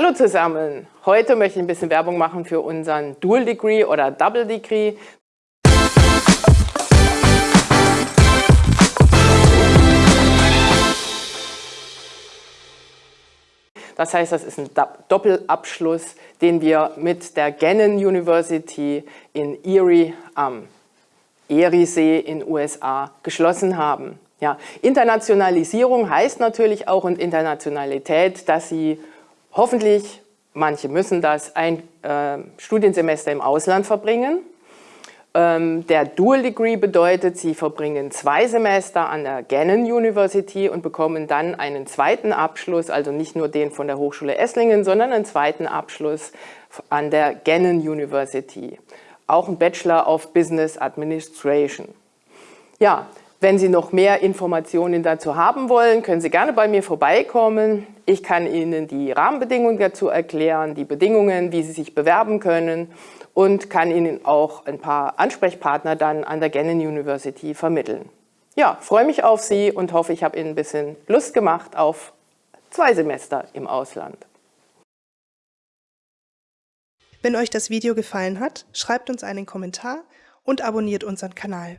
Hallo zusammen! Heute möchte ich ein bisschen Werbung machen für unseren Dual Degree oder Double Degree. Das heißt, das ist ein Doppelabschluss, den wir mit der Gannon University in Erie am Eriesee in USA geschlossen haben. Ja, Internationalisierung heißt natürlich auch und Internationalität, dass Sie hoffentlich, manche müssen das, ein äh, Studiensemester im Ausland verbringen. Ähm, der Dual Degree bedeutet, Sie verbringen zwei Semester an der Gannon University und bekommen dann einen zweiten Abschluss, also nicht nur den von der Hochschule Esslingen, sondern einen zweiten Abschluss an der Gannon University. Auch ein Bachelor of Business Administration. Ja, wenn Sie noch mehr Informationen dazu haben wollen, können Sie gerne bei mir vorbeikommen. Ich kann Ihnen die Rahmenbedingungen dazu erklären, die Bedingungen, wie Sie sich bewerben können und kann Ihnen auch ein paar Ansprechpartner dann an der Gannon University vermitteln. Ja, freue mich auf Sie und hoffe, ich habe Ihnen ein bisschen Lust gemacht auf zwei Semester im Ausland. Wenn euch das Video gefallen hat, schreibt uns einen Kommentar und abonniert unseren Kanal.